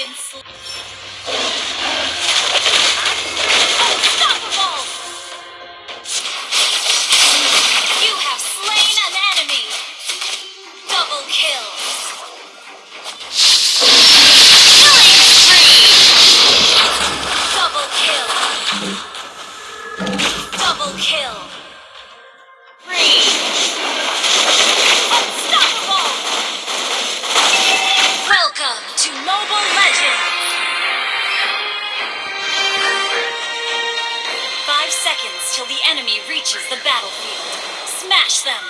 been slain. Smash them!